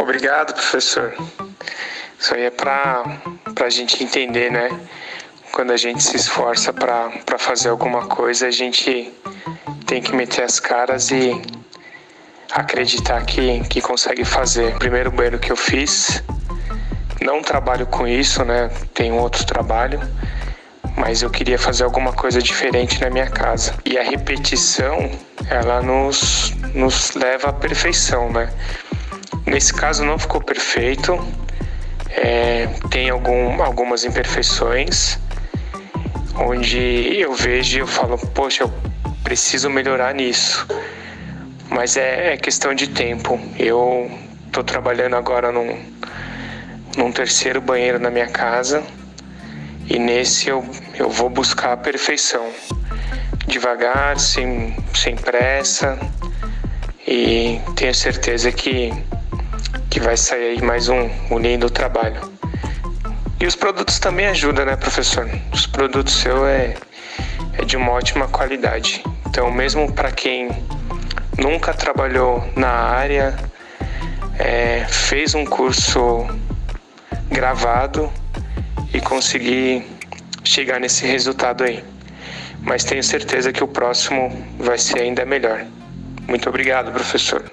Obrigado, professor. Isso aí é para a gente entender, né? Quando a gente se esforça para fazer alguma coisa, a gente tem que meter as caras e acreditar que, que consegue fazer. Primeiro banheiro que eu fiz, não trabalho com isso, né? Tenho outro trabalho, mas eu queria fazer alguma coisa diferente na minha casa. E a repetição, ela nos, nos leva à perfeição, né? Nesse caso não ficou perfeito, é, tem algum, algumas imperfeições, onde eu vejo e eu falo, poxa, eu preciso melhorar nisso. Mas é, é questão de tempo. Eu estou trabalhando agora num, num terceiro banheiro na minha casa e nesse eu, eu vou buscar a perfeição. Devagar, sem, sem pressa e tenho certeza que que vai sair aí mais um, um lindo trabalho. E os produtos também ajudam, né, professor? Os produtos seu é, é de uma ótima qualidade. Então, mesmo para quem nunca trabalhou na área, é, fez um curso gravado e conseguir chegar nesse resultado aí. Mas tenho certeza que o próximo vai ser ainda melhor. Muito obrigado, professor.